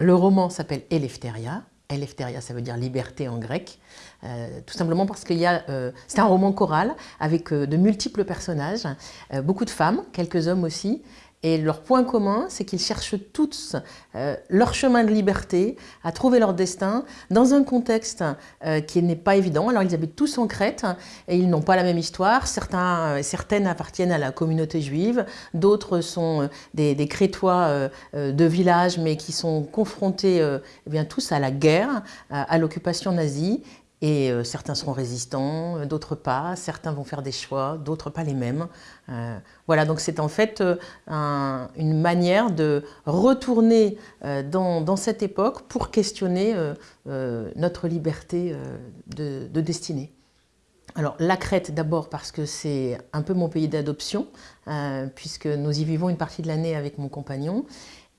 le roman s'appelle Eleftheria. Eleftheria, ça veut dire liberté en grec, euh, tout simplement parce qu'il euh, c'est un roman choral avec euh, de multiples personnages, beaucoup de femmes, quelques hommes aussi, et leur point commun, c'est qu'ils cherchent tous euh, leur chemin de liberté, à trouver leur destin, dans un contexte euh, qui n'est pas évident. Alors ils habitent tous en Crète, et ils n'ont pas la même histoire. Certains, euh, certaines appartiennent à la communauté juive, d'autres sont des, des Crétois de village, mais qui sont confrontés eh bien, tous à la guerre, à l'occupation nazie, et euh, certains seront résistants, euh, d'autres pas, certains vont faire des choix, d'autres pas les mêmes. Euh, voilà, donc c'est en fait une manière de retourner dans, cette époque pour questionner notre liberté de, de, destinée. Alors la Crète d'abord parce que c'est un peu mon pays d'adoption, puisque nous y vivons une partie de l'année avec mon compagnon,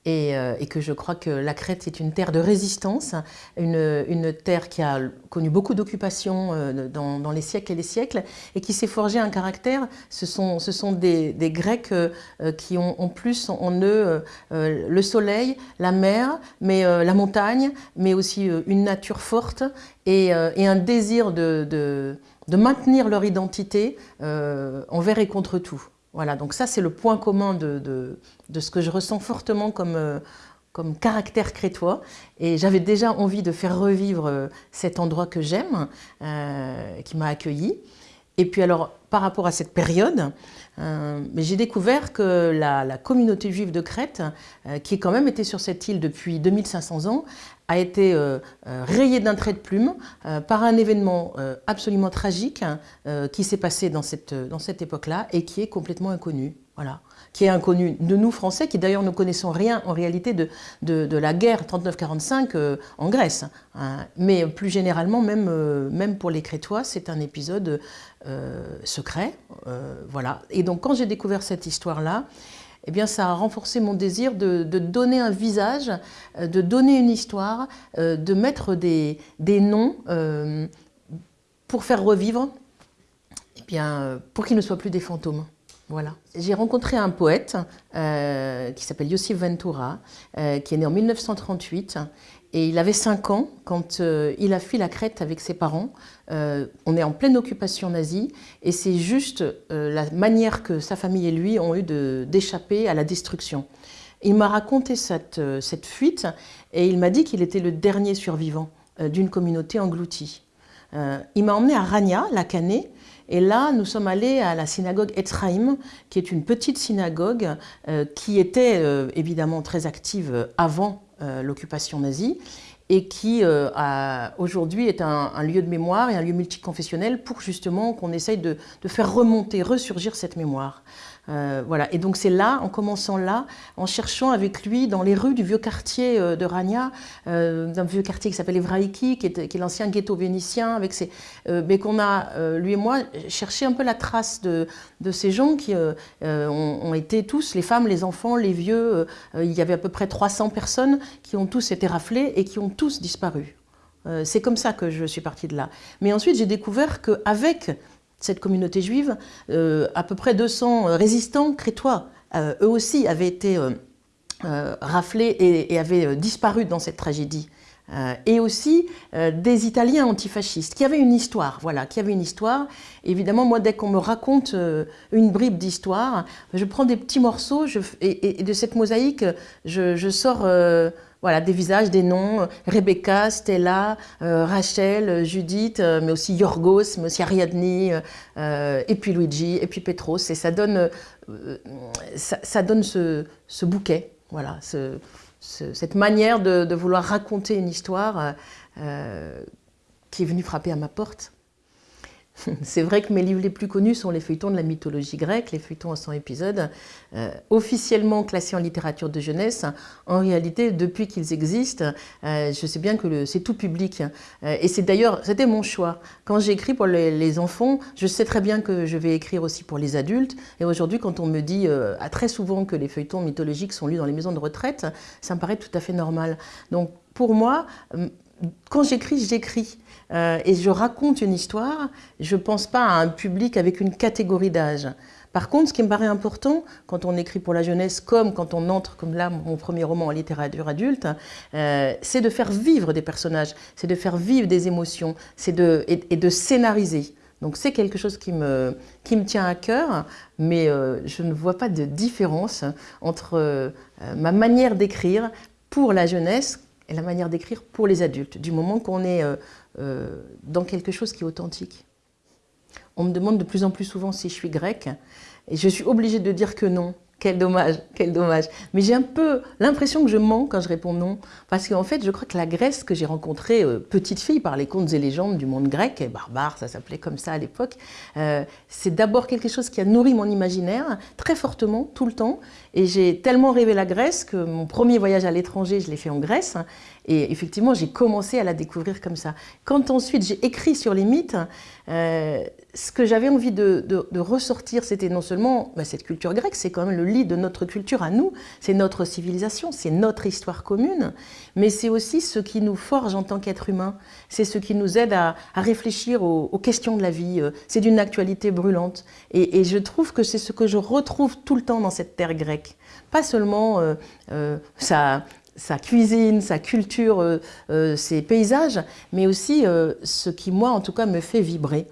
euh, et, que je crois que la Crète est une terre de résistance, une, terre qui a connu beaucoup d'occupations euh, dans, les siècles et les siècles et qui s'est forgé un caractère. Ce sont, des, Grecs euh, qui ont en plus en eux le soleil, la mer, mais la montagne, mais aussi une nature forte et, un désir de, maintenir leur identité envers et contre tout. Voilà, donc ça c'est le point commun de, ce que je ressens fortement comme, euh, comme caractère crétois. Et j'avais déjà envie de faire revivre euh, cet endroit que j'aime, euh, qui m'a accueilli. Et puis alors, par rapport à cette période, j'ai découvert que la, communauté juive de Crète, qui quand même était sur cette île depuis 2500 ans, a été euh, euh, rayé d'un trait de plume euh, par un événement absolument tragique qui s'est passé dans cette, dans cette époque-là et qui est complètement inconnu. Qui est inconnu de nous Français, qui d'ailleurs ne connaissons rien en réalité de, la guerre 39-45 en Grèce. Hein. Mais plus généralement, même, même pour les Crétois, c'est un épisode secret. voilà. Et donc quand j'ai découvert cette histoire-là, eh bien, ça a renforcé mon désir de, donner un visage, euh, de donner une histoire, euh, de mettre des, noms euh, pour faire revivre, eh bien, pour qu'ils ne soient plus des fantômes. Voilà. J'ai rencontré un poète qui s'appelle Yosif Ventura, qui est né en 1938 et il avait 5 ans quand euh, il a fui la Crète avec ses parents. Euh, on est en pleine occupation nazie et c'est juste euh, la manière que sa famille et lui ont eu d'échapper à la destruction. Il m'a raconté cette, cette, fuite et il m'a dit qu'il était le dernier survivant d'une communauté engloutie. il m'a emmené à Rania, la Canée, et là, nous sommes allés à la synagogue Etzraim, qui est une petite synagogue qui était évidemment très active avant euh, l'occupation nazie et qui euh, aujourd'hui est un, lieu de mémoire et un lieu multiconfessionnel pour justement qu'on essaye de, faire remonter, ressurgir cette mémoire. Euh, voilà. Et donc c'est là, en commençant là, en cherchant avec lui dans les rues du vieux quartier euh, de Rania, euh, d'un vieux quartier qui s'appelle Evraïki, qui est, l'ancien ghetto vénitien, avec ses, mais qu'on a, lui et moi, cherché un peu la trace de, ces gens qui ont, été tous, les femmes, les enfants, les vieux, il y avait à peu près 300 personnes qui ont tous été raflés et qui ont tous disparu. c'est comme ça que je suis partie de là. Mais ensuite, j'ai découvert qu'avec cette communauté juive, euh, à peu près 200 euh, résistants crétois, euh, eux aussi avaient été raflés et, avaient disparu dans cette tragédie. et aussi des Italiens antifascistes, qui avaient une histoire, voilà, qui avaient une histoire. Évidemment, moi, dès qu'on me raconte une bribe d'histoire, je prends des petits morceaux et, de cette mosaïque, je sors voilà, des visages, des noms, Rebecca, Stella, euh, Rachel, Judith, euh, mais aussi Yorgos, mais aussi Ariadne, euh, et puis Luigi, et puis Petros. Et ça donne, ça, donne ce, bouquet, voilà, cette manière de, vouloir raconter une histoire qui est venue frapper à ma porte. C'est vrai que mes livres les plus connus sont les feuilletons de la mythologie grecque, les feuilletons en 100 épisodes, euh, officiellement classés en littérature de jeunesse. En réalité, depuis qu'ils existent, euh, je sais bien que c'est tout public. Euh, et c'est d'ailleurs, c'était mon choix. Quand j'écris pour les, enfants, je sais très bien que je vais écrire aussi pour les adultes. Et aujourd'hui, quand on me dit très souvent que les feuilletons mythologiques sont lus dans les maisons de retraite, ça me paraît tout à fait normal. Donc, pour moi, quand j'écris, j'écris. Euh, et je raconte une histoire, je ne pense pas à un public avec une catégorie d'âge. Par contre, ce qui me paraît important, quand on écrit pour la jeunesse, comme quand on entre, comme là, mon premier roman en littérature adulte, euh, c'est de faire vivre des personnages, c'est de faire vivre des émotions, de, et, de scénariser. Donc c'est quelque chose qui me, qui me tient à cœur, mais euh, je ne vois pas de différence entre ma manière d'écrire pour la jeunesse et la manière d'écrire pour les adultes, du moment qu'on est euh, euh, dans quelque chose qui est authentique. On me demande de plus en plus souvent si je suis grecque, et je suis obligée de dire que non, quel dommage, quel dommage. Mais j'ai un peu l'impression que je mens quand je réponds non. Parce qu'en fait, je crois que la Grèce que j'ai rencontrée, euh, petite fille par les contes et légendes du monde grec, barbare, ça s'appelait comme ça à l'époque, euh, c'est d'abord quelque chose qui a nourri mon imaginaire très fortement, tout le temps. Et j'ai tellement rêvé la Grèce que mon premier voyage à l'étranger, je l'ai fait en Grèce. Et effectivement, j'ai commencé à la découvrir comme ça. Quand ensuite j'ai écrit sur les mythes, euh, ce que j'avais envie de, ressortir, c'était non seulement bah, cette culture grecque, c'est quand même le de notre culture à nous, c'est notre civilisation, c'est notre histoire commune, mais c'est aussi ce qui nous forge en tant qu'être humain, c'est ce qui nous aide à, réfléchir aux, questions de la vie, euh, c'est d'une actualité brûlante. Et, je trouve que c'est ce que je retrouve tout le temps dans cette terre grecque. Pas seulement euh, ça, sa cuisine, sa culture, euh, euh, ses paysages, mais aussi euh, ce qui, moi, en tout cas, me fait vibrer.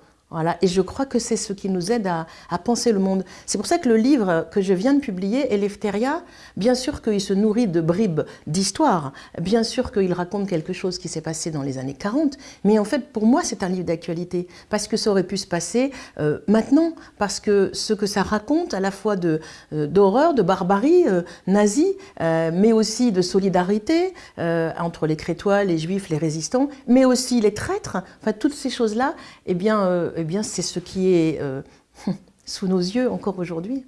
Et je crois que c'est ce qui nous aide à, penser le monde. C'est pour ça que le livre que je viens de publier, Eleftheria, bien sûr qu'il se nourrit de bribes d'histoire, bien sûr qu'il raconte quelque chose qui s'est passé dans les années 40, mais en fait, pour moi, c'est un livre d'actualité, parce que ça aurait pu se passer euh, maintenant, parce que ce que ça raconte, à la fois euh, d'horreur, de, barbarie euh, nazie, mais aussi de solidarité entre les Crétois, les Juifs, les résistants, mais aussi les traîtres, enfin, toutes ces choses-là, eh bien, eh bien c'est ce qui est euh, sous nos yeux encore aujourd'hui.